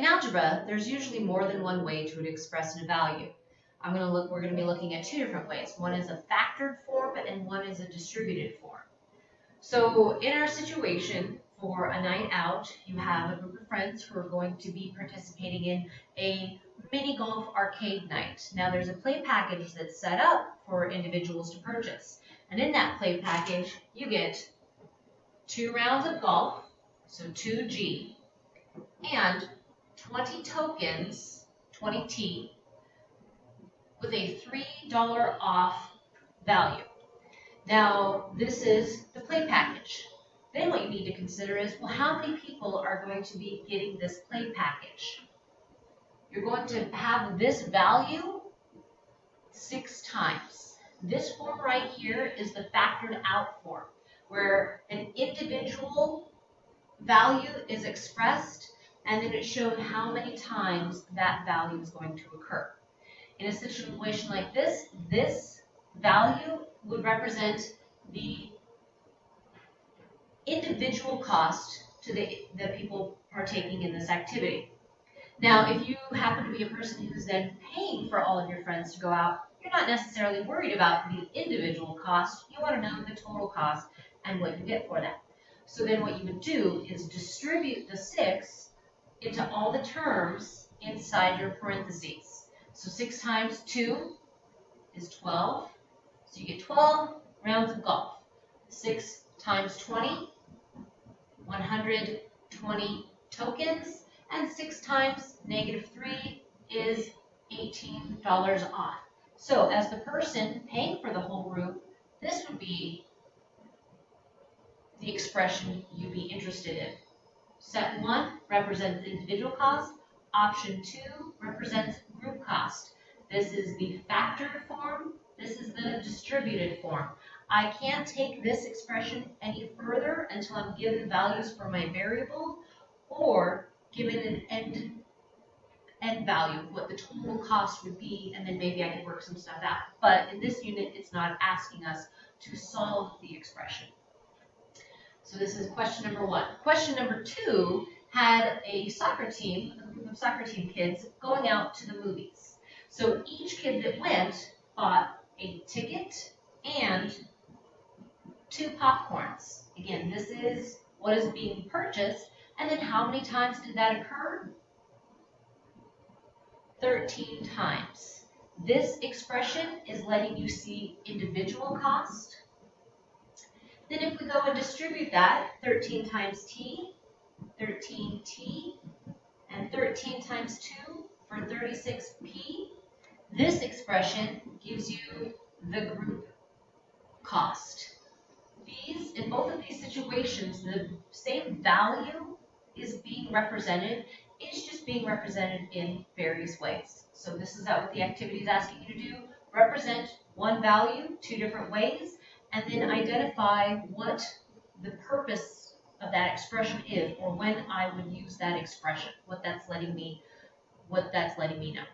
In algebra, there's usually more than one way to express a value. I'm going to look, we're going to be looking at two different ways. One is a factored form and one is a distributed form. So in our situation, for a night out, you have a group of friends who are going to be participating in a mini golf arcade night. Now there's a play package that's set up for individuals to purchase. And in that play package, you get two rounds of golf, so 2G, and 20 tokens, 20T, with a $3 off value. Now, this is the play package. Then what you need to consider is, well, how many people are going to be getting this play package? You're going to have this value six times. This form right here is the factored out form, where an individual value is expressed, and then it showed how many times that value is going to occur. In a situation like this, this value would represent the individual cost to the, the people partaking in this activity. Now, if you happen to be a person who's then paying for all of your friends to go out, you're not necessarily worried about the individual cost. You want to know the total cost and what you get for that. So then what you would do is distribute the six into all the terms inside your parentheses. So 6 times 2 is 12. So you get 12 rounds of golf. 6 times 20, 120 tokens. And 6 times negative 3 is $18 off. So as the person paying for the whole group, this would be the expression you'd be interested in. Set 1 represents individual cost. Option 2 represents group cost. This is the factored form. This is the distributed form. I can't take this expression any further until I'm given values for my variable or given an end, end value, what the total cost would be, and then maybe I can work some stuff out. But in this unit, it's not asking us to solve the expression. So this is question number one. Question number two had a soccer team, a group of soccer team kids, going out to the movies. So each kid that went bought a ticket and two popcorns. Again, this is what is being purchased. And then how many times did that occur? 13 times. This expression is letting you see individual cost. Go and distribute that, 13 times t 13t, and 13 times 2 for 36p. This expression gives you the group cost. These, in both of these situations, the same value is being represented, it's just being represented in various ways. So this is what the activity is asking you to do. Represent one value two different ways, and then identify what the purpose of that expression is or when I would use that expression, what that's letting me, what that's letting me know.